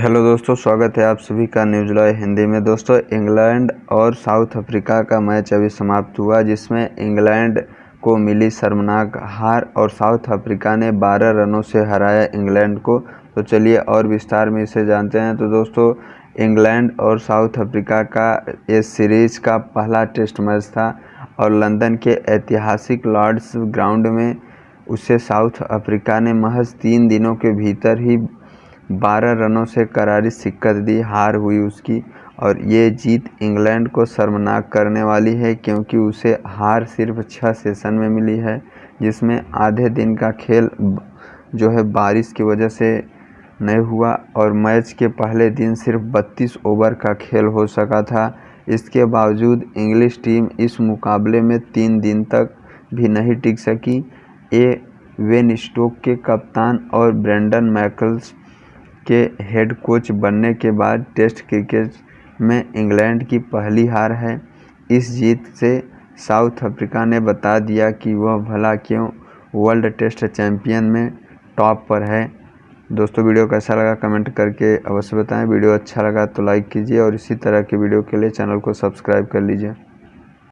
Hello दोस्तों, स्वागत है आप सभी का न्यूज़ लॉय हिंदी में। दोस्तों, इंग्लैंड और साउथ अफ्रीका का मैच अभी समाप्त हुआ, जिसमें इंग्लैंड को मिली शर्मनाक हार और साउथ अफ्रीका ने 12 रनों से हराया इंग्लैंड को। तो चलिए और विस्तार में इसे जानते हैं। तो दोस्तों, इंग्लैंड और साउथ अफ्रीका का इस सीरीज़ का पहला टेस्ट मैच था और लंदन के ऐतिहासिक लॉर्ड्स ग्राउंड में उसे साउथ अफ्रीका ने महज तीन दिनों के भीतर ही बारह रनों से करारी शिक्कत दी, हार हुई उसकी। और ये जीत इंग्लैंड को शर्मनाक करने वाली है, क्योंकि उसे हार सिर्फ़ छः सेशन में मिली है, जिसमें आधे दिन का खेल जो है बारिश की वजह से नहीं हुआ और मैच के पहले दिन सिर्फ़ 32 ओवर का खेल हो सका था। इसके बावजूद इंग्लिश टीम इस मुकाबले में तीन दिन तक भी नहीं टिक सकी। ए वेन स्टोक के कप्तान और ब्रेंडन मैकल्स के हेड कोच बनने के बाद टेस्ट क्रिकेट में इंग्लैंड की पहली हार है। इस जीत से साउथ अफ्रीका ने बता दिया कि वह भला क्यों वर्ल्ड टेस्ट चैंपियन में टॉप पर है। दोस्तों, वीडियो कैसा लगा कमेंट करके अवश्य बताएँ। वीडियो अच्छा लगा तो लाइक कीजिए और इसी तरह के वीडियो के लिए चैनल को सब्सक्राइब कर लीजिए।